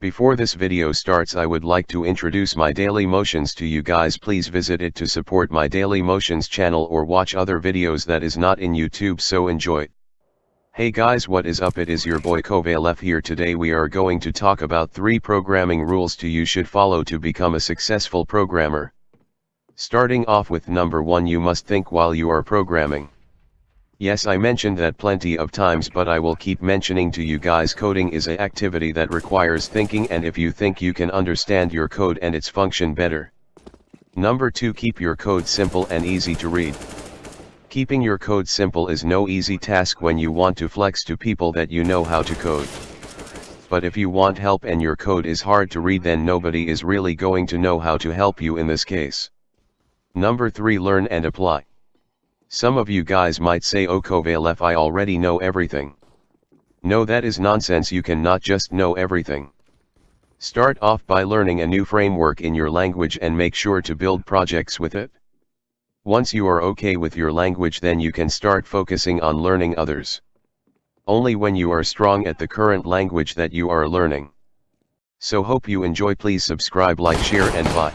Before this video starts I would like to introduce my Dailymotions to you guys please visit it to support my Dailymotions channel or watch other videos that is not in YouTube so enjoy. Hey guys what is up it is your boy Kovalef here today we are going to talk about 3 programming rules to you should follow to become a successful programmer. Starting off with number 1 you must think while you are programming. Yes I mentioned that plenty of times but I will keep mentioning to you guys coding is a activity that requires thinking and if you think you can understand your code and its function better. Number 2 Keep your code simple and easy to read. Keeping your code simple is no easy task when you want to flex to people that you know how to code. But if you want help and your code is hard to read then nobody is really going to know how to help you in this case. Number 3 Learn and apply. Some of you guys might say oh Kovalef I already know everything. No that is nonsense you can not just know everything. Start off by learning a new framework in your language and make sure to build projects with it. Once you are okay with your language then you can start focusing on learning others. Only when you are strong at the current language that you are learning. So hope you enjoy please subscribe like share and bye.